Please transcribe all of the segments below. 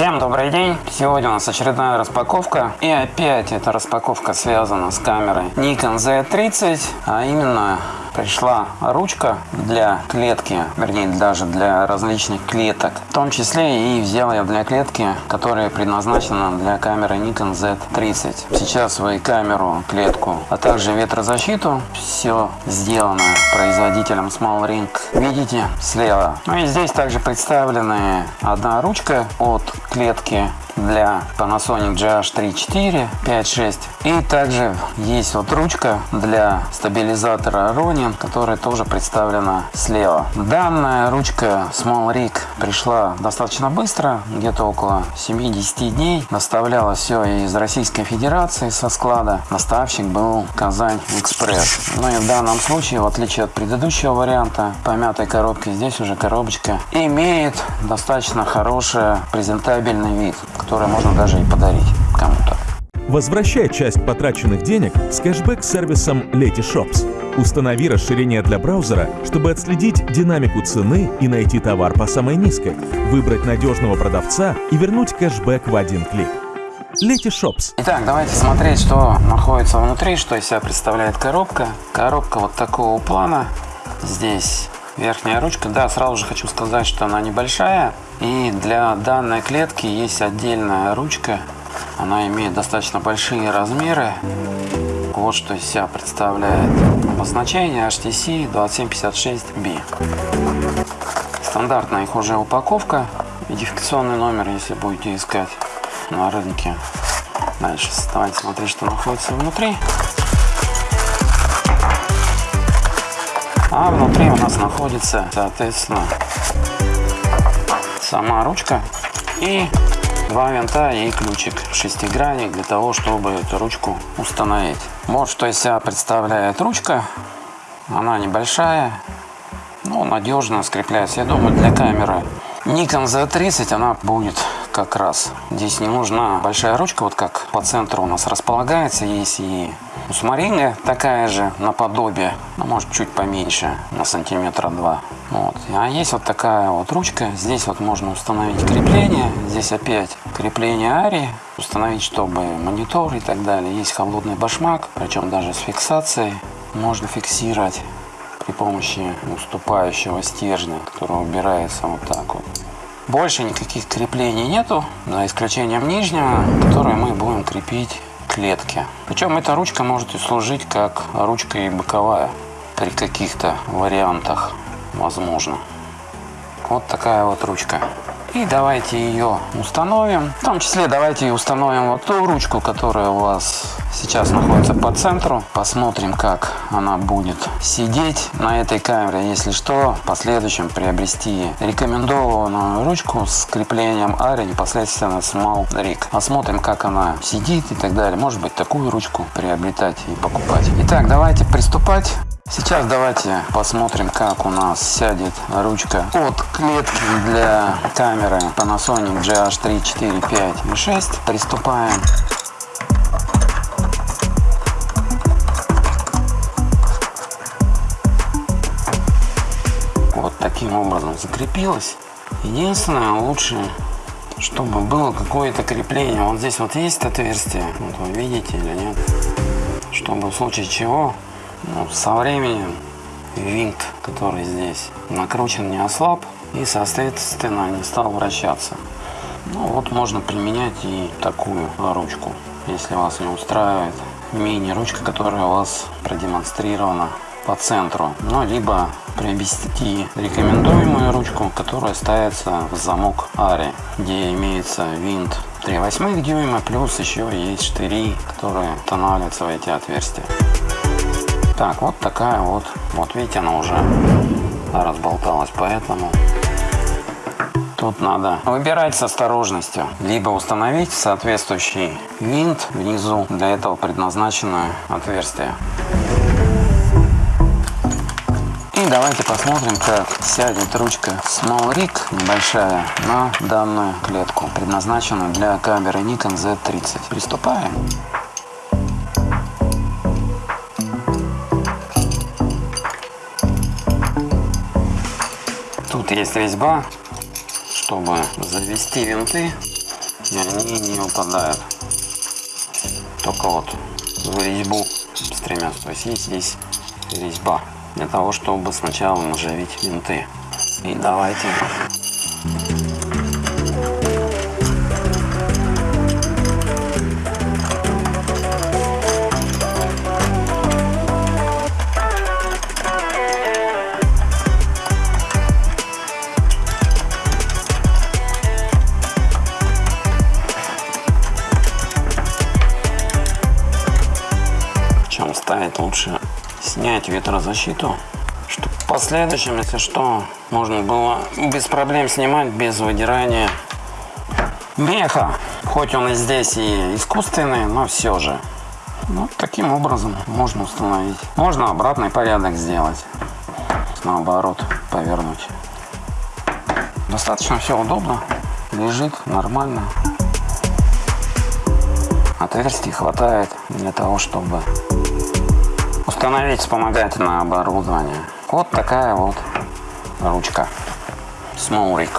Всем добрый день! Сегодня у нас очередная распаковка. И опять эта распаковка связана с камерой Nikon Z30, а именно пришла ручка для клетки, вернее даже для различных клеток. В том числе и взял я для клетки, которая предназначена для камеры Nikon Z30. Сейчас вы камеру, клетку, а также ветрозащиту, все сделано производителем Small Ring, видите слева. Ну и здесь также представлены одна ручка от клетки для Panasonic GH34, 5, 6. И также есть вот ручка для стабилизатора Ronin, которая тоже представлена слева. Данная ручка Small Rig пришла достаточно быстро, где-то около 7-10 дней. Доставляла все из Российской Федерации со склада. Доставщик был Казань Экспресс. Ну и в данном случае, в отличие от предыдущего варианта, помятой коробки, здесь уже коробочка имеет достаточно хороший презентабельный вид которое можно даже и подарить кому-то. Возвращай часть потраченных денег с кэшбэк-сервисом Letyshops. Установи расширение для браузера, чтобы отследить динамику цены и найти товар по самой низкой, выбрать надежного продавца и вернуть кэшбэк в один клик. Letyshops. Итак, давайте смотреть, что находится внутри, что из себя представляет коробка. Коробка вот такого плана. Здесь верхняя ручка. Да, сразу же хочу сказать, что она небольшая. И для данной клетки есть отдельная ручка. Она имеет достаточно большие размеры. Вот что из себя представляет обозначение HTC 2756B. Стандартная их уже упаковка. Идентификационный номер, если будете искать на рынке. Дальше давайте смотреть, что находится внутри. А внутри у нас находится, соответственно, сама ручка и два винта и ключик шестигранник для того, чтобы эту ручку установить. Вот что из себя представляет ручка. Она небольшая, но надежно скрепляется. Я думаю, для камеры Nikon Z30 она будет как раз. Здесь не нужна большая ручка, вот как по центру у нас располагается. Есть и у Сумаринга такая же, наподобие, ну, может чуть поменьше, на сантиметра два. Вот. А есть вот такая вот ручка. Здесь вот можно установить крепление. Здесь опять крепление Ари. Установить, чтобы монитор и так далее. Есть холодный башмак, причем даже с фиксацией. Можно фиксировать при помощи уступающего стержня, который убирается вот так вот. Больше никаких креплений нету, за исключением нижнего, который мы будем крепить к клетке. Причем эта ручка может служить как ручка и боковая при каких-то вариантах, возможно. Вот такая вот ручка. И давайте ее установим. В том числе давайте установим вот ту ручку, которая у вас сейчас находится по центру. Посмотрим, как она будет сидеть на этой камере. Если что, в последующем приобрести рекомендованную ручку с креплением Ари непосредственно Small Rig. Посмотрим, как она сидит и так далее. Может быть, такую ручку приобретать и покупать. Итак, давайте приступать. Сейчас давайте посмотрим, как у нас сядет ручка от клетки для камеры Panasonic GH3, 4, 5 и 6. Приступаем. Вот таким образом закрепилась. Единственное, лучше, чтобы было какое-то крепление. Вот здесь вот есть отверстие, вот вы видите или нет, чтобы в случае чего ну, со временем винт, который здесь накручен, не ослаб и, соответственно, не стал вращаться. Ну, вот можно применять и такую ручку, если вас не устраивает мини-ручка, которая у вас продемонстрирована по центру. Ну, либо приобрести рекомендуемую ручку, которая ставится в замок Ари, где имеется винт 3 восьмых дюйма, плюс еще есть штыри, которые устанавливаются в эти отверстия. Так, вот такая вот. Вот видите, она уже разболталась, поэтому тут надо выбирать с осторожностью. Либо установить соответствующий винт внизу. Для этого предназначенное отверстие. И давайте посмотрим, как сядет ручка Small Rig небольшая на данную клетку, предназначенную для камеры Nikon Z30. Приступаем. Есть резьба, чтобы завести винты. и они не упадают. Только вот в резьбу стремятся. То есть есть здесь резьба для того, чтобы сначала наживить винты. И давайте ставить лучше снять ветрозащиту, чтобы в последующем, если что, можно было без проблем снимать, без выдирания меха. Хоть он и здесь и искусственный, но все же. Ну, таким образом можно установить. Можно обратный порядок сделать. Наоборот, повернуть. Достаточно все удобно. Лежит нормально. Отверстий хватает для того, чтобы установить вспомогательное оборудование. Вот такая вот ручка. Rig.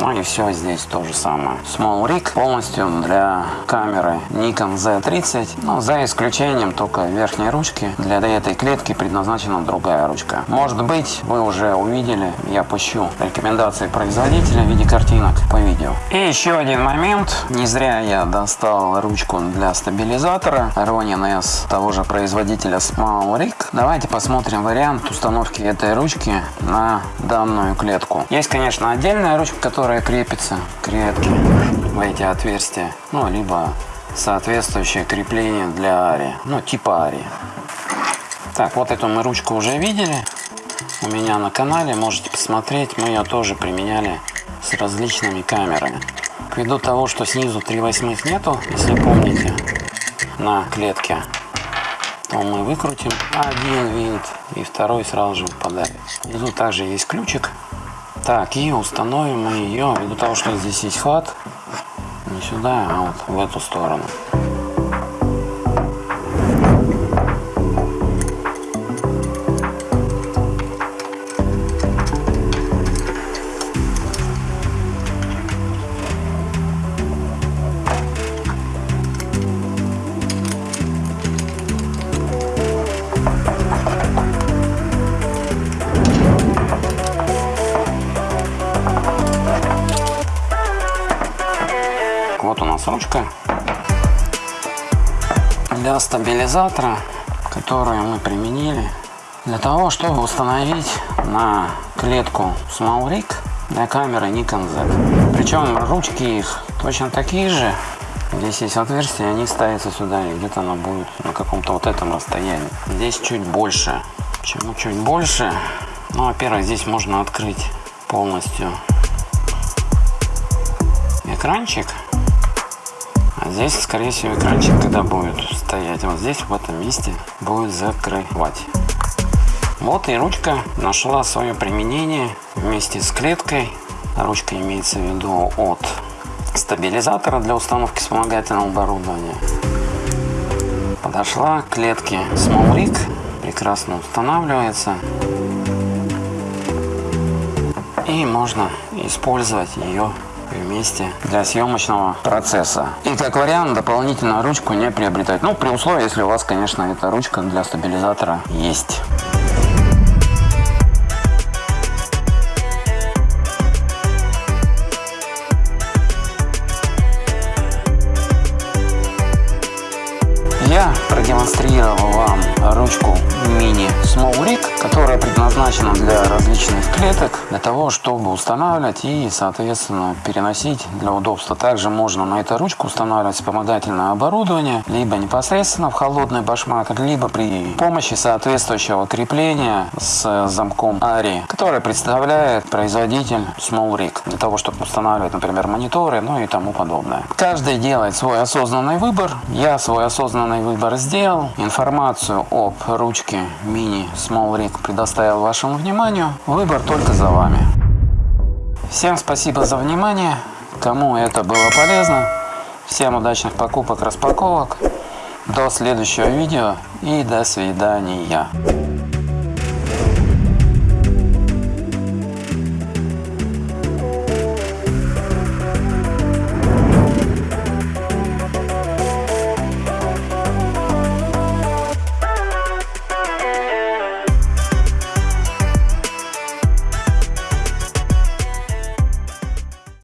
Ну и все здесь то же самое. Small Rig полностью для камеры Nikon Z30, но за исключением только верхней ручки. Для этой клетки предназначена другая ручка. Может быть, вы уже увидели, я пущу рекомендации производителя в виде картинок по видео. И еще один момент. Не зря я достал ручку для стабилизатора Ronin S того же производителя Small Rig. Давайте посмотрим вариант установки этой ручки на данную клетку. Есть, конечно, отдельная ручка, которая которая крепится к клетке в эти отверстия, ну, либо соответствующее крепление для ари, ну, типа ари. Так, вот эту мы ручку уже видели у меня на канале, можете посмотреть, мы ее тоже применяли с различными камерами. Ввиду того, что снизу 3 восьмых нету, если помните, на клетке, то мы выкрутим один винт и второй сразу же выпадает. Внизу также есть ключик так, и установим мы ее, ввиду того, что здесь есть хват, не сюда, а вот в эту сторону. Стабилизатора, которую мы применили для того, чтобы установить на клетку Small Rig для камеры Nikon Z. Причем ручки их точно такие же. Здесь есть отверстие, они ставятся сюда, и где-то она будет на каком-то вот этом расстоянии. Здесь чуть больше. Почему чуть больше? Ну, во-первых, здесь можно открыть полностью экранчик здесь, скорее всего, экранчик, когда будет стоять, вот здесь, в этом месте, будет закрывать. Вот и ручка нашла свое применение вместе с клеткой. Ручка имеется в виду от стабилизатора для установки вспомогательного оборудования. Подошла к клетке Small Rig, прекрасно устанавливается. И можно использовать ее вместе для съемочного процесса. И как вариант дополнительную ручку не приобретать. Ну, при условии, если у вас, конечно, эта ручка для стабилизатора есть. Я продемонстрировал вам ручку мини Small Rig, которая предназначена для различных клеток, для того, чтобы устанавливать и, соответственно, переносить для удобства. Также можно на эту ручку устанавливать вспомогательное оборудование, либо непосредственно в холодный башмак, либо при помощи соответствующего крепления с замком ARI, которое представляет производитель Small Rig, для того, чтобы устанавливать, например, мониторы, ну и тому подобное. Каждый делает свой осознанный выбор. Я свой осознанный выбор сделал. Информацию об ручке мини Small Rig предоставил вашему вниманию. Выбор только за вами. Всем спасибо за внимание. Кому это было полезно. Всем удачных покупок, распаковок. До следующего видео и до свидания.